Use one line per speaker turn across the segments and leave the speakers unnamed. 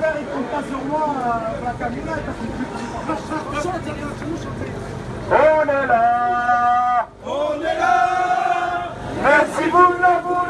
frère, il compte pas sur moi euh, la caminade
parce que chante.
On est là.
On est là. Merci pour l'amour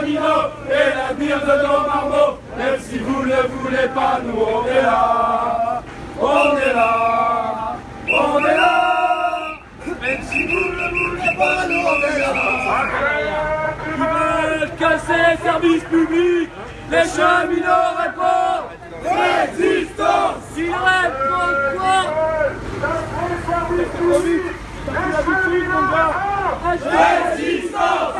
cheminots et l'avenir de nos marmots, même si vous ne voulez pas, nous on est là. On est là, on est là, même si vous ne voulez pas, nous on est là.
Ils veulent casser les services publics, les cheminots répondent. Résistance. Ils répondent quoi
Résistance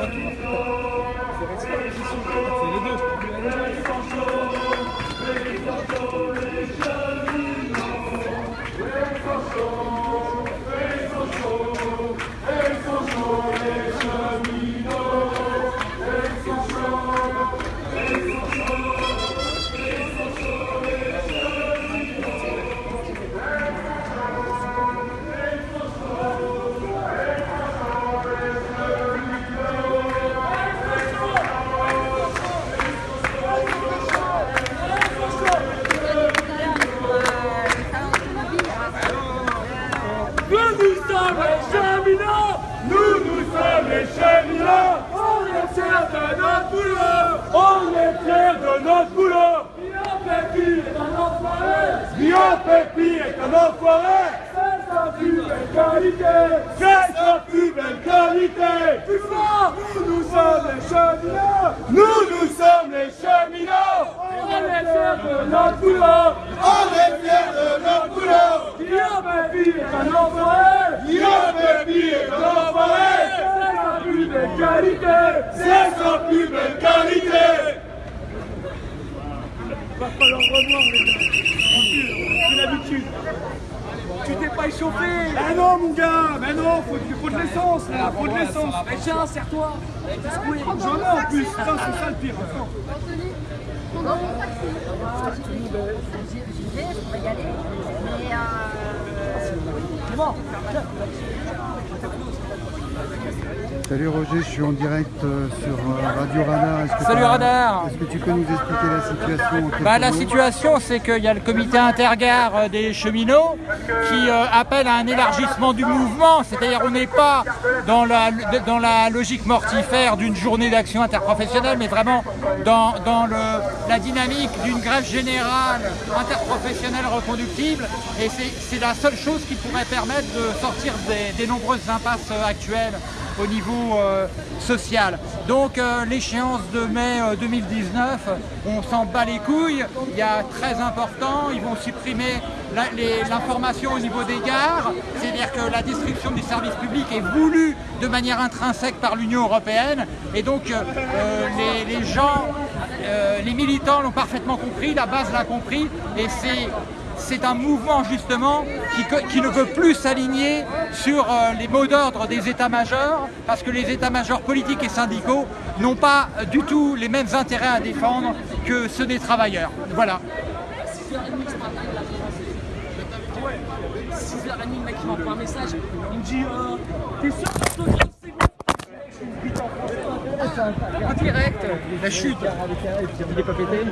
C'est les
deux. Les cheminots
On est fiers de notre boulot.
On est fiers de notre boulot.
Guillaume Pépi est un enfoiré.
Guillaume Pépi est un enfoiré.
C'est sa plus belle qualité.
C'est sa plus belle qualité.
Plus fort
Nous, nous sommes les cheminots. Nous, nous sommes les cheminots.
On est fiers de notre boulot.
On est fiers de notre boulot.
Guillaume Pépi est un enfoiré.
Guillaume Pépi est un enfoiré
belle qualité
C'est sa plus belle qualité
Va falloir revoir les gars Tranquille, c'est l'habitude Tu t'es pas échauffé
Mais non, mon gars Mais non, faut, faut de l'essence, là Faut de l'essence
Mais tiens, serre-toi
J'en ai en plus Putain, c'est ça le pire
Anthony, on dans mon taxi. J'y vais, je vais y aller. Mais euh...
Salut Roger, je suis en direct euh, sur euh, Radio Radar. Que
Salut Radar.
Est-ce que tu peux nous expliquer la situation
Bah, la situation, c'est qu'il y a le comité intergare euh, des cheminots qui euh, appelle à un élargissement du mouvement, c'est-à-dire on n'est pas dans la, dans la logique mortifère d'une journée d'action interprofessionnelle, mais vraiment dans, dans le- la dynamique d'une grève générale interprofessionnelle reconductible. Et c'est la seule chose qui pourrait permettre de sortir des, des nombreuses impasses actuelles au niveau euh, social. Donc euh, l'échéance de mai euh, 2019, on s'en bat les couilles, il y a très important, ils vont supprimer l'information au niveau des gares, c'est-à-dire que la distribution du service public est voulue de manière intrinsèque par l'Union Européenne. Et donc euh, euh, les, gens, euh, les militants l'ont parfaitement compris, la base l'a compris. Et c'est c'est un mouvement justement qui, qui ne veut plus s'aligner sur euh, les mots d'ordre des états-majors, parce que les états-majors politiques et syndicaux n'ont pas du tout les mêmes intérêts à défendre que ceux des travailleurs. Voilà.
6h30, le mec il m'envoie un message, il me dit T'es sûr
En direct, la chute. Il pas pété